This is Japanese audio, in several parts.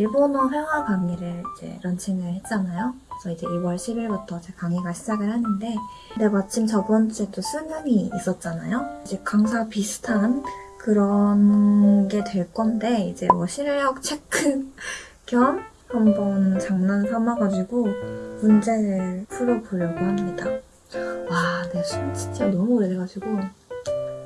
일본어 회화 강의를 이제 런칭을 했잖아요. 그래서 이제 2월 10일부터 제 강의가 시작을 하는데, 근데 마침 저번 주에 또 수능이 있었잖아요. 이제 강사 비슷한 그런 게 될 건데, 이제 뭐 실력 체크 겸 한번 장난 삼아가지고 문제를 풀어보려고 합니다. 와, 내숨 진짜 너무 오래돼가지고.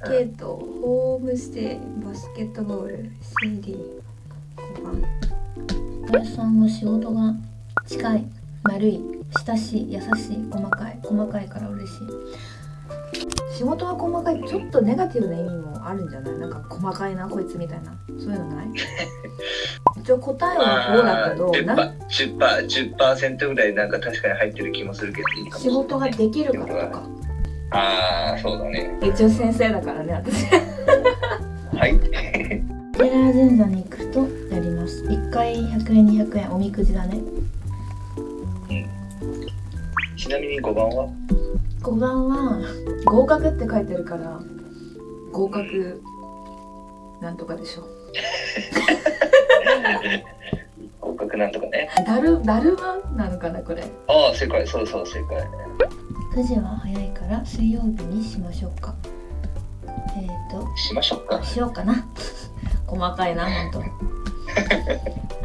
はいはいチケットホームステイバスケットボール CD5 番林さんは仕事が近い。丸い。親しい。優しい。細かい。細かいから嬉しい。仕事は細かい。ちょっとネガティブな意味もあるんじゃない？なんか細かいなこいつみたいな。そういうのない？一応答えはこうだけどな10%、10%、10%ぐらいなんか確かに入ってる気もするけどいいかもし仕事ができるからとかああ、そうだね。一応先生だからね私はい。テラー神社に行くとやります1回100円200円おみくじだねちなみに5番は？5番は合格って書いてるから合格なんとかでしょ 合格なんとかね。だるだるまなのかなこれああ、正解。そうそう、正解。9時は早いから水曜日にしましょうか。えっ、ー、しましょうか。と。しようかな。細かいなほんと。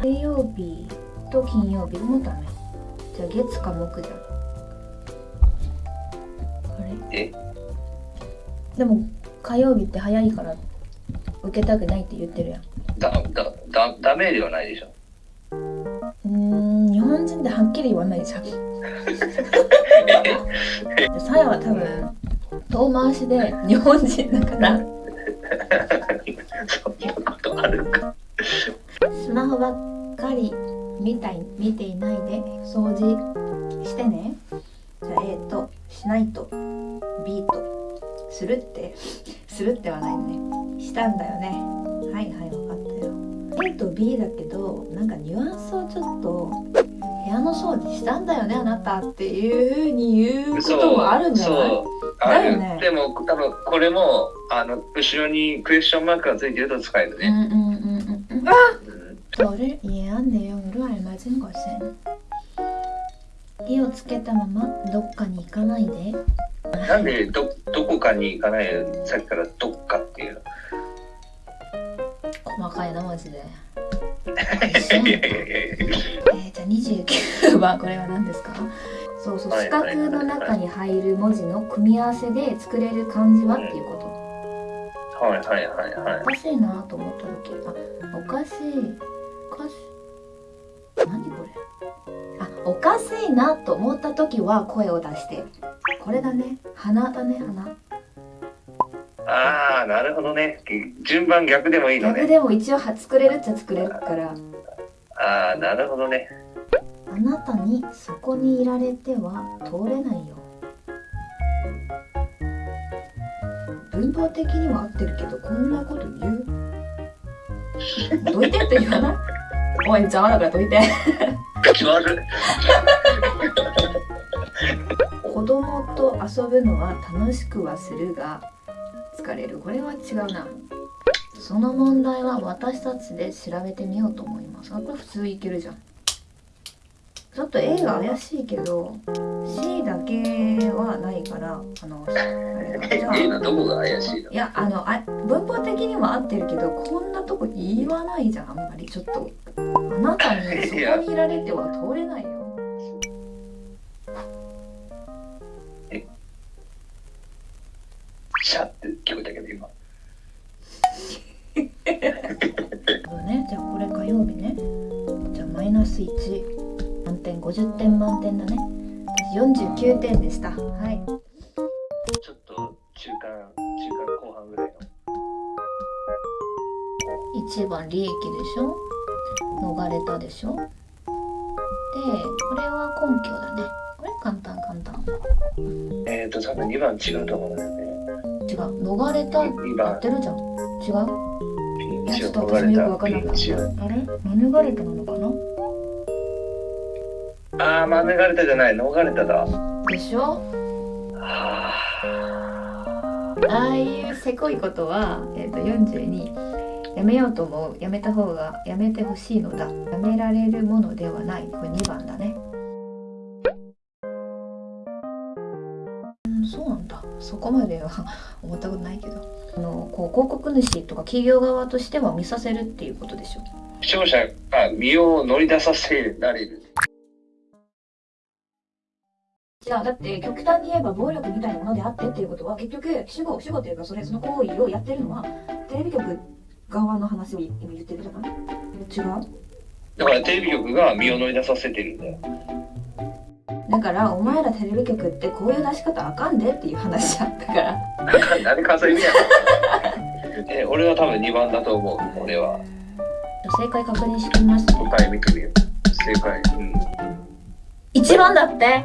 水曜日と金曜日もダメ。じゃあ月か木じゃん。あれ？え？でも火曜日って早いから受けたくないって言ってるやん。だ、だ、だ、ダメではないでしょ。うーん日本人ってはっきり言わないじゃん さやは多分遠回しで日本人だから。そんなことあるか。スマホばっかり見たい見ていないで掃除してね。じゃあ A としないと B とするってするってはないね。したんだよね。はいはい分かったよ。A と B だけどなんかニュアンスをちょっと部屋の掃除したんだよねあなたっていう風に言うこともあるんじゃないそう。ある、だよねでも多分これもあの後ろにクエスチョンマークがついてると使えるね。うんうんうんうんうんあ 저를 이해한 내용으로 알맞은 것은 火をつけたままどっかに行かないでなんでどどこかに行かないでさっきからどっかっていうの。細かいなマジでいやいやいやいやえー、じゃあ 29番これは何ですか？そうそう四角の中に入る文字の組み合わせで作れる漢字はっていうことはいはいはいはいお。かしいなと思った時あおかしいおかしい何これ？あおかしいなと思った時は声を出してこれだね鼻だね鼻ああなるほどね。順番逆でもいいのね。逆でも一応は作れるっちゃ作れるからああなるほどね。あなたにそこにいられては通れないよ。文法的には合ってるけどこんなこと言う？どいてって言わない？おい邪魔だからどいて。子供と遊ぶのは楽しくはするが疲れる。これは違うな。その問題は私たちで調べてみようと思います。あこれ普通いけるじゃん。普ちょっと A が怪しいけど C だけはないからあの あ A のどこが怪しいの？いやあのあ文法的には合ってるけどこんなとこ言わないじゃんあんまり。ちょっとあなたにそこにいられては通れないよ。シャって聞こえたけど今。ね。じゃあこれ火曜日ね。じゃあマイナス1満点50点満点だね。私49点でした。はい。ちょっと中間、中間後半ぐらいの。1番利益でしょ？逃れたでしょ？でこれは根拠だね。これ簡単簡単。えっ、ー、と、多分2番違うと思うんだよね。違う。逃れた2番。やっ、てるじゃん。違う？ちょっと私もよくわ逃れた。かんなかっ。た。あれ？免れたなのかな？あー、免れたじゃない、逃れただ。でしょ？あああいうせこいことは、えー、と42やめようと思う。やめた方がやめてほしいのだ。やめられるものではない。これ2番だね。うんそうなんだ。そこまでは 思ったことないけど。あのこう広告主とか企業側としては見させるっていうことでしょ？ー視聴者が身を乗り出させられる。違うだって極端に言えば暴力みたいなものであってっていうことは結局主語主語っていうかそれその行為をやってるのはテレビ局側の話を今言ってるじゃない違う？だからテレビ局が身を乗り出させてるんだよ。だからお前らテレビ局ってこういう出し方あかんでっていう話じゃんだから なんで関西弁やの え、俺は多分2番だと思う、俺は。正解確認してみますね答え見てみよう。正解。うん。1番だって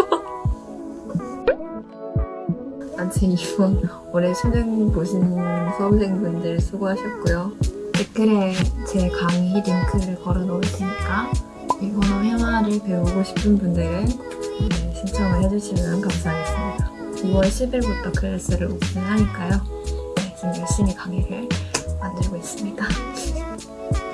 아무튼 이번 올해 수능 보신 수험생분들 수고하셨고요. 댓글에 제 강의 링크를 걸어 놓을 테니까 일본어 회화를 배우고 싶은 분들은 네, 신청을 해주시면 감사하겠습니다. 2월 10일부터 클래스를 오픈하니까요. 네, 지금 열심히 강의를 만들고 있습니다.